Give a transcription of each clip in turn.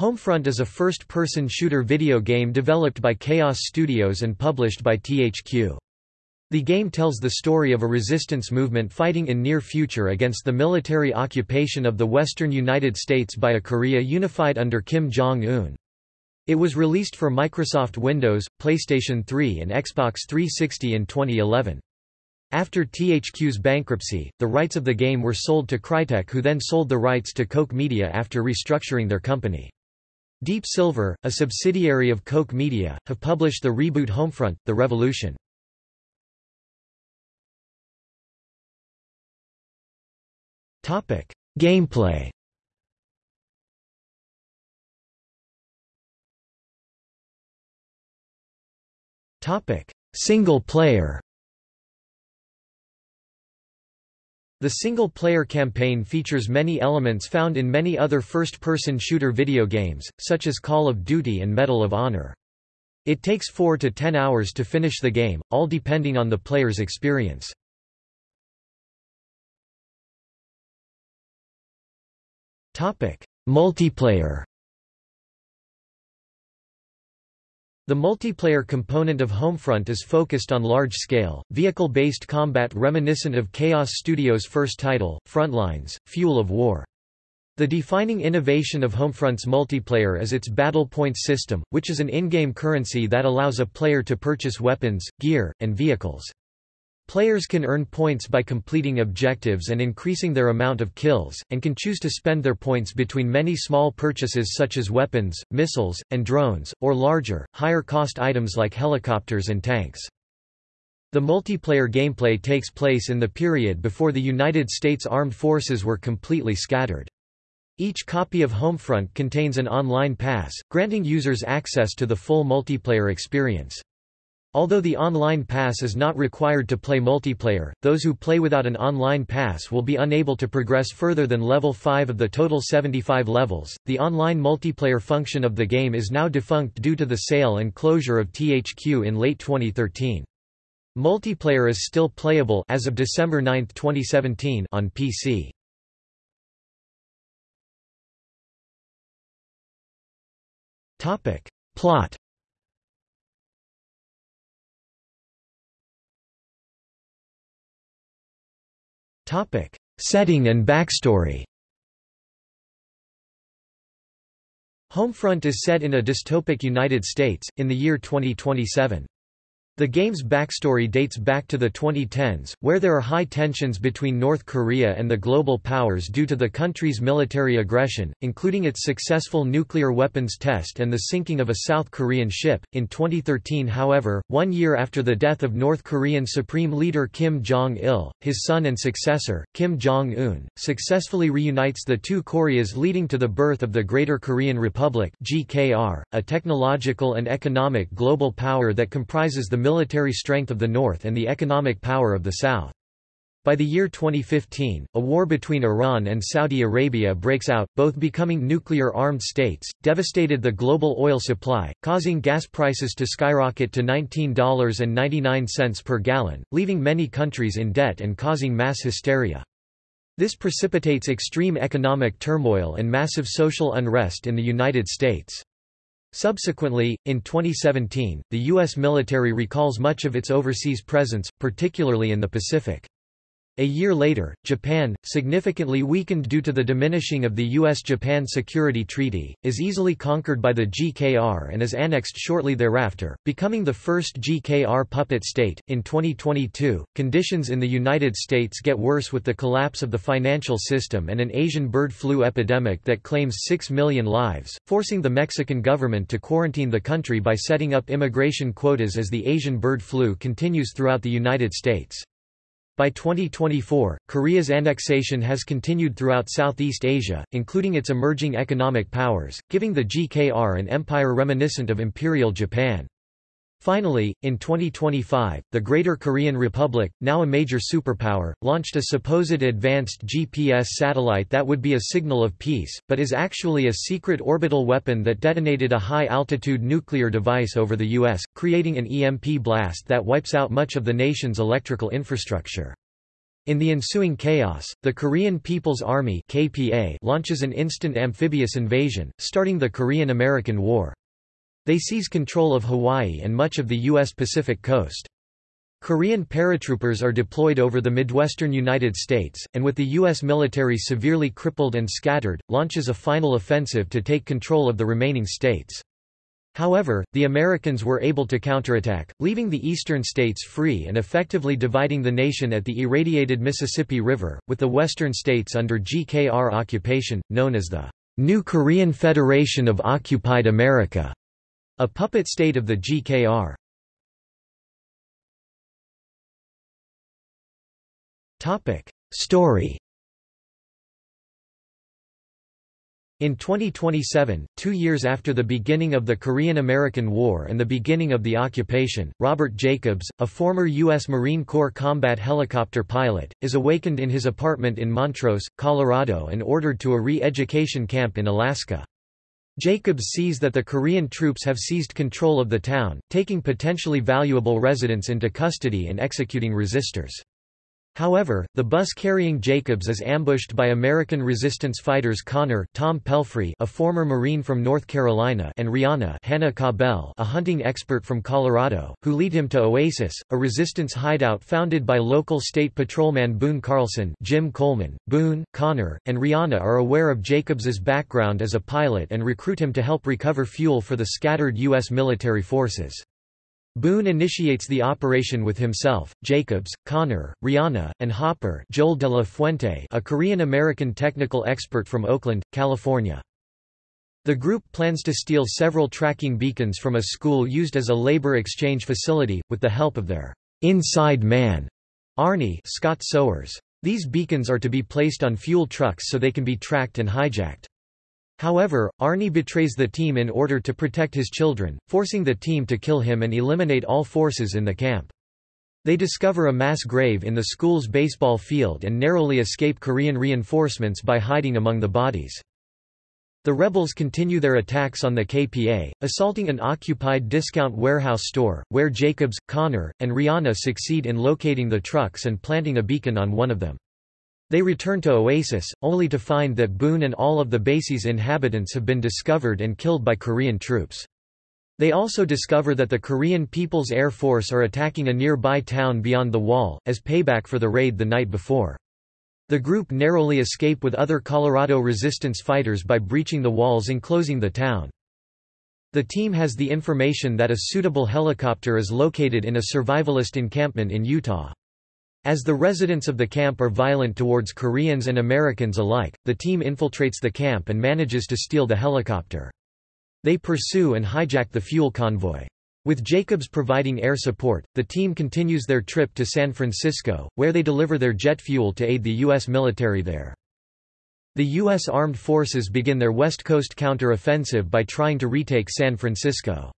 Homefront is a first-person shooter video game developed by Kaos Studios and published by THQ. The game tells the story of a resistance movement fighting in near future against the military occupation of the western United States by a Korea unified under Kim Jong-un. It was released for Microsoft Windows, PlayStation 3 and Xbox 360 in 2011. After THQ's bankruptcy, the rights of the game were sold to Crytek who then sold the rights to Koch Media after restructuring their company. Deep Silver, a subsidiary of Koch Media, have published the reboot Homefront, The Revolution. Gameplay Single player The single-player campaign features many elements found in many other first-person shooter video games, such as Call of Duty and Medal of Honor. It takes 4 to 10 hours to finish the game, all depending on the player's experience. Multiplayer The multiplayer component of Homefront is focused on large-scale, vehicle-based combat reminiscent of Kaos Studios' first title, Frontlines, Fuel of War. The defining innovation of Homefront's multiplayer is its Battle Points system, which is an in-game currency that allows a player to purchase weapons, gear, and vehicles. Players can earn points by completing objectives and increasing their amount of kills, and can choose to spend their points between many small purchases such as weapons, missiles, and drones, or larger, higher-cost items like helicopters and tanks. The multiplayer gameplay takes place in the period before the United States Armed Forces were completely scattered. Each copy of Homefront contains an online pass, granting users access to the full multiplayer experience. Although the online pass is not required to play multiplayer, those who play without an online pass will be unable to progress further than level 5 of the total 75 levels. The online multiplayer function of the game is now defunct due to the sale and closure of THQ in late 2013. Multiplayer is still playable as of December 9, 2017 on PC. Topic: Plot Setting and backstory Homefront is set in a dystopic United States, in the year 2027. The game's backstory dates back to the 2010s, where there are high tensions between North Korea and the global powers due to the country's military aggression, including its successful nuclear weapons test and the sinking of a South Korean ship. In 2013, however, one year after the death of North Korean Supreme Leader Kim Jong il, his son and successor, Kim Jong un, successfully reunites the two Koreas, leading to the birth of the Greater Korean Republic, GKR, a technological and economic global power that comprises the military strength of the North and the economic power of the South. By the year 2015, a war between Iran and Saudi Arabia breaks out, both becoming nuclear-armed states, devastated the global oil supply, causing gas prices to skyrocket to $19.99 per gallon, leaving many countries in debt and causing mass hysteria. This precipitates extreme economic turmoil and massive social unrest in the United States. Subsequently, in 2017, the U.S. military recalls much of its overseas presence, particularly in the Pacific. A year later, Japan, significantly weakened due to the diminishing of the U.S.-Japan Security Treaty, is easily conquered by the GKR and is annexed shortly thereafter, becoming the first GKR puppet state. In 2022, conditions in the United States get worse with the collapse of the financial system and an Asian bird flu epidemic that claims 6 million lives, forcing the Mexican government to quarantine the country by setting up immigration quotas as the Asian bird flu continues throughout the United States. By 2024, Korea's annexation has continued throughout Southeast Asia, including its emerging economic powers, giving the GKR an empire reminiscent of Imperial Japan. Finally, in 2025, the Greater Korean Republic, now a major superpower, launched a supposed advanced GPS satellite that would be a signal of peace, but is actually a secret orbital weapon that detonated a high-altitude nuclear device over the U.S., creating an EMP blast that wipes out much of the nation's electrical infrastructure. In the ensuing chaos, the Korean People's Army KPA launches an instant amphibious invasion, starting the Korean-American War. They seize control of Hawaii and much of the U.S. Pacific coast. Korean paratroopers are deployed over the midwestern United States, and with the U.S. military severely crippled and scattered, launches a final offensive to take control of the remaining states. However, the Americans were able to counterattack, leaving the eastern states free and effectively dividing the nation at the irradiated Mississippi River, with the western states under GKR occupation, known as the New Korean Federation of Occupied America, a puppet state of the GKR. Topic. Story In 2027, two years after the beginning of the Korean-American War and the beginning of the occupation, Robert Jacobs, a former U.S. Marine Corps combat helicopter pilot, is awakened in his apartment in Montrose, Colorado and ordered to a re-education camp in Alaska. Jacobs sees that the Korean troops have seized control of the town, taking potentially valuable residents into custody and executing resistors. However, the bus carrying Jacobs is ambushed by American resistance fighters Connor Tom Pelphrey, a former Marine from North Carolina and Rianna Hannah Cabell, a hunting expert from Colorado, who lead him to Oasis, a resistance hideout founded by local state patrolman Boone Carlson Jim Coleman. Boone, Connor, and Rianna are aware of Jacobs's background as a pilot and recruit him to help recover fuel for the scattered U.S. military forces. Boone initiates the operation with himself, Jacobs, Connor, Rianna, and Hopper Joel de la Fuente a Korean-American technical expert from Oakland, California. The group plans to steal several tracking beacons from a school used as a labor exchange facility, with the help of their inside man, Arnie Scott Sowers. These beacons are to be placed on fuel trucks so they can be tracked and hijacked. However, Arnie betrays the team in order to protect his children, forcing the team to kill him and eliminate all forces in the camp. They discover a mass grave in the school's baseball field and narrowly escape Korean reinforcements by hiding among the bodies. The rebels continue their attacks on the KPA, assaulting an occupied discount warehouse store, where Jacobs, Connor, and Rianna succeed in locating the trucks and planting a beacon on one of them. They return to Oasis, only to find that Boone and all of the base's inhabitants have been discovered and killed by Korean troops. They also discover that the Korean People's Air Force are attacking a nearby town beyond the wall, as payback for the raid the night before. The group narrowly escape with other Colorado resistance fighters by breaching the walls enclosing the town. The team has the information that a suitable helicopter is located in a survivalist encampment in Utah. As the residents of the camp are violent towards Koreans and Americans alike, the team infiltrates the camp and manages to steal the helicopter. They pursue and hijack the fuel convoy. With Jacobs providing air support, the team continues their trip to San Francisco, where they deliver their jet fuel to aid the U.S. military there. The U.S. Armed Forces begin their West Coast counter-offensive by trying to retake San Francisco.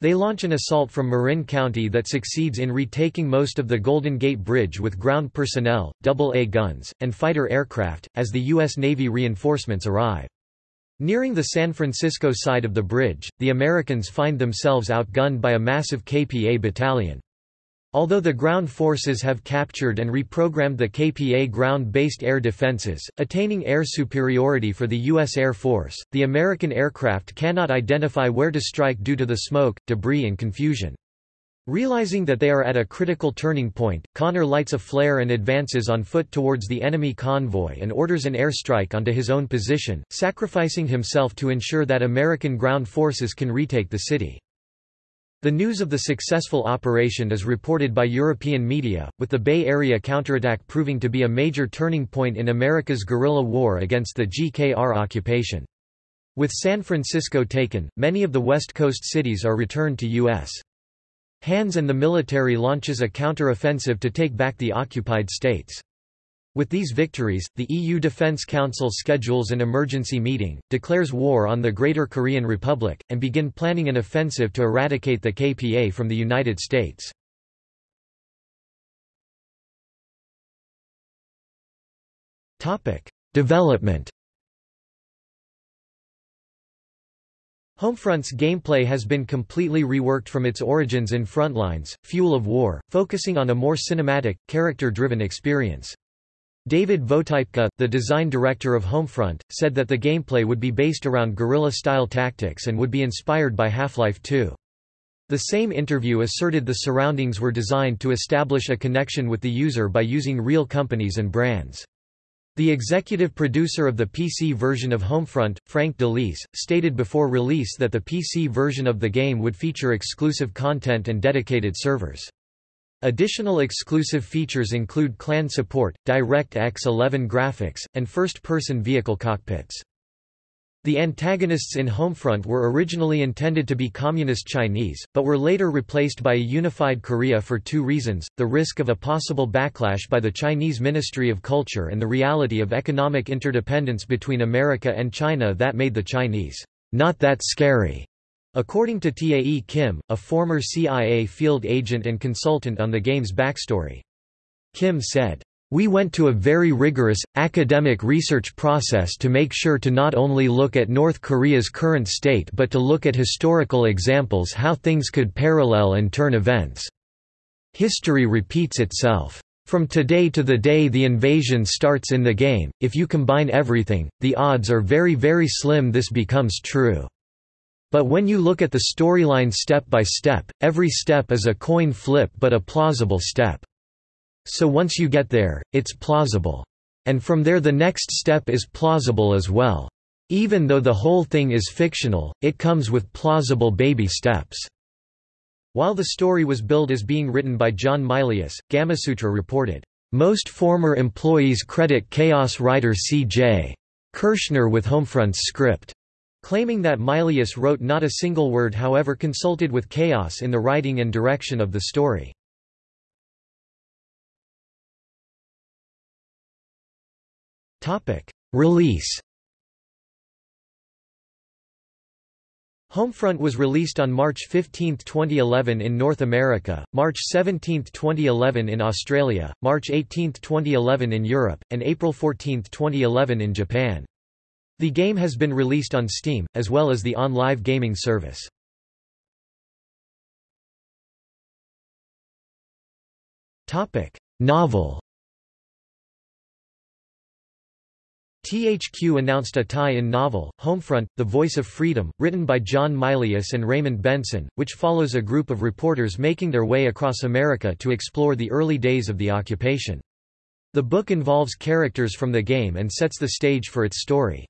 They launch an assault from Marin County that succeeds in retaking most of the Golden Gate Bridge with ground personnel, double-A guns, and fighter aircraft, as the U.S. Navy reinforcements arrive. Nearing the San Francisco side of the bridge, the Americans find themselves outgunned by a massive KPA battalion. Although the ground forces have captured and reprogrammed the KPA ground-based air defenses, attaining air superiority for the U.S. Air Force, the American aircraft cannot identify where to strike due to the smoke, debris and confusion. Realizing that they are at a critical turning point, Connor lights a flare and advances on foot towards the enemy convoy and orders an airstrike onto his own position, sacrificing himself to ensure that American ground forces can retake the city. The news of the successful operation is reported by European media, with the Bay Area counterattack proving to be a major turning point in America's guerrilla war against the GKR occupation. With San Francisco taken, many of the West Coast cities are returned to U.S. hands and the military launches a counter-offensive to take back the occupied states. With these victories, the EU Defence Council schedules an emergency meeting, declares war on the Greater Korean Republic, and begin planning an offensive to eradicate the KPA from the United States. Development Homefront's gameplay has been completely reworked from its origins in Frontlines, Fuel of War, focusing on a more cinematic, character-driven experience. David Votypka, the design director of Homefront, said that the gameplay would be based around guerrilla-style tactics and would be inspired by Half-Life 2. The same interview asserted the surroundings were designed to establish a connection with the user by using real companies and brands. The executive producer of the PC version of Homefront, Frank DeLise, stated before release that the PC version of the game would feature exclusive content and dedicated servers. Additional exclusive features include clan support, DirectX 11 graphics, and first-person vehicle cockpits. The antagonists in Homefront were originally intended to be Communist Chinese, but were later replaced by a unified Korea for two reasons, the risk of a possible backlash by the Chinese Ministry of Culture and the reality of economic interdependence between America and China that made the Chinese, "...not that scary." According to Tae Kim, a former CIA field agent and consultant on the game's backstory. Kim said, we went to a very rigorous, academic research process to make sure to not only look at North Korea's current state but to look at historical examples how things could parallel and turn events. History repeats itself. From today to the day the invasion starts in the game, if you combine everything, the odds are very very slim this becomes true. But when you look at the storyline step by step, every step is a coin flip but a plausible step. So once you get there, it's plausible. And from there the next step is plausible as well. Even though the whole thing is fictional, it comes with plausible baby steps. While the story was billed as being written by John Milius, Gamasutra reported, "...most former employees credit Kaos writer C.J. Kirschner with Homefront's script." Claiming that Milius wrote not a single word however consulted with Kaos in the writing and direction of the story. Release Homefront was released on March 15, 2011 in North America, March 17, 2011 in Australia, March 18, 2011 in Europe, and April 14, 2011 in Japan. The game has been released on Steam, as well as the OnLive gaming service. Novel THQ announced a tie-in novel, Homefront, The Voice of Freedom, written by John Milius and Raymond Benson, which follows a group of reporters making their way across America to explore the early days of the occupation. The book involves characters from the game and sets the stage for its story.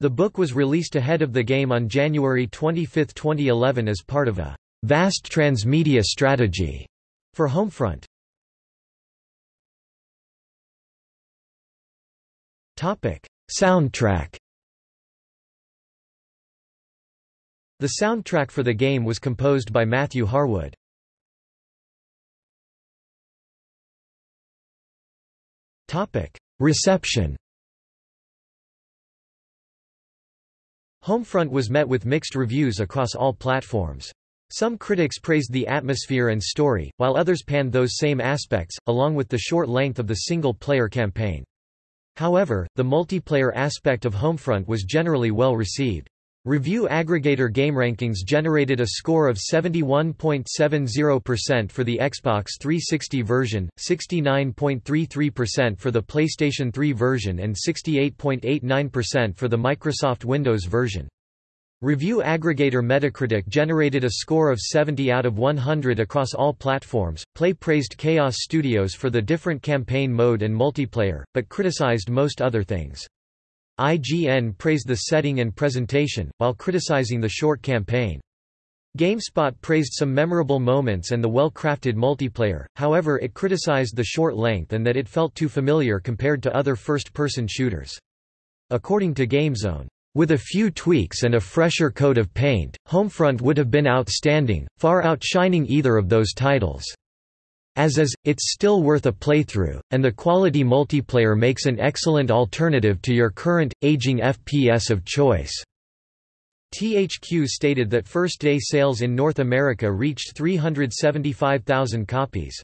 The book was released ahead of the game on January 25, 2011 as part of a vast transmedia strategy for Homefront. Topic: Soundtrack The soundtrack for the game was composed by Matthew Harwood. Topic: Reception Homefront was met with mixed reviews across all platforms. Some critics praised the atmosphere and story, while others panned those same aspects, along with the short length of the single-player campaign. However, the multiplayer aspect of Homefront was generally well received. Review aggregator GameRankings generated a score of 71.70% for the Xbox 360 version, 69.33% for the PlayStation 3 version and 68.89% for the Microsoft Windows version. Review aggregator Metacritic generated a score of 70 out of 100 across all platforms. Play praised Kaos Studios for the different campaign mode and multiplayer, but criticized most other things. IGN praised the setting and presentation, while criticizing the short campaign. GameSpot praised some memorable moments and the well-crafted multiplayer, however it criticized the short length and that it felt too familiar compared to other first-person shooters. According to GameZone, with a few tweaks and a fresher coat of paint, Homefront would have been outstanding, far outshining either of those titles. As is, it's still worth a playthrough, and the quality multiplayer makes an excellent alternative to your current, aging FPS of choice. THQ stated that first-day sales in North America reached 375,000 copies.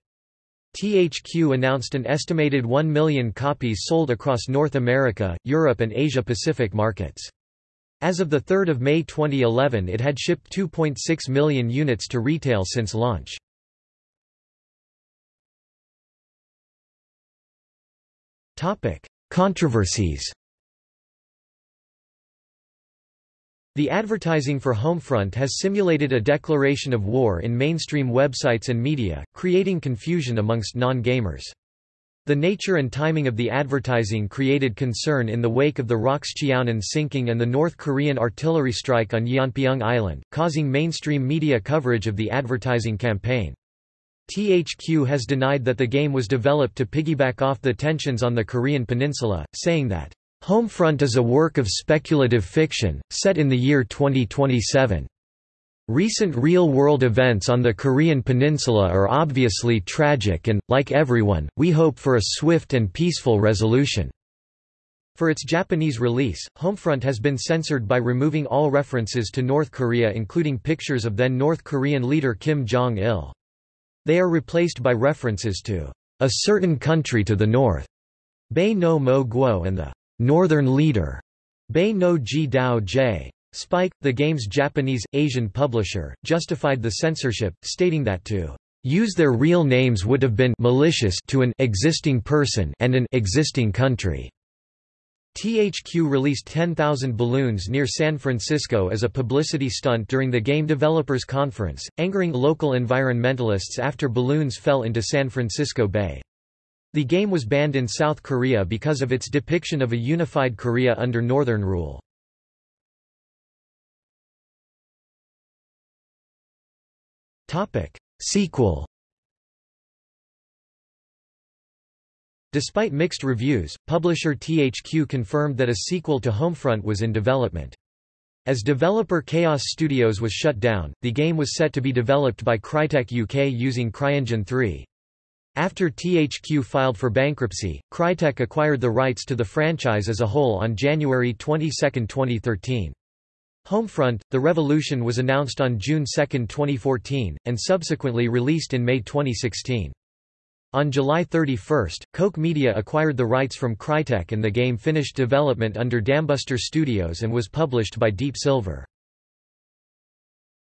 THQ announced an estimated 1 million copies sold across North America, Europe and Asia-Pacific markets. As of 3 May 2011 it had shipped 2.6 million units to retail since launch. Controversies The advertising for Homefront has simulated a declaration of war in mainstream websites and media, creating confusion amongst non-gamers. The nature and timing of the advertising created concern in the wake of the ROKS Cheonan sinking and the North Korean artillery strike on Yeonpyeong Island, causing mainstream media coverage of the advertising campaign. THQ has denied that the game was developed to piggyback off the tensions on the Korean peninsula, saying that Homefront is a work of speculative fiction, set in the year 2027. Recent real-world events on the Korean peninsula are obviously tragic and, like everyone, we hope for a swift and peaceful resolution. For its Japanese release, Homefront has been censored by removing all references to North Korea including pictures of then North Korean leader Kim Jong-il. They are replaced by references to a certain country to the north, Bae no mo guo and the Northern Leader, Bei no Ji Dao J. Spike, the game's Japanese, Asian publisher, justified the censorship, stating that to use their real names would have been malicious to an existing person and an existing country. THQ released 10,000 balloons near San Francisco as a publicity stunt during the Game Developers Conference, angering local environmentalists after balloons fell into San Francisco Bay. The game was banned in South Korea because of its depiction of a unified Korea under Northern rule. Sequel Despite mixed reviews, publisher THQ confirmed that a sequel to Homefront was in development. As developer Kaos Studios was shut down, the game was set to be developed by Crytek UK using CryEngine 3. After THQ filed for bankruptcy, Crytek acquired the rights to the franchise as a whole on January 22, 2013. Homefront, The Revolution was announced on June 2, 2014, and subsequently released in May 2016. On July 31, Koch Media acquired the rights from Crytek and the game finished development under Dambuster Studios and was published by Deep Silver.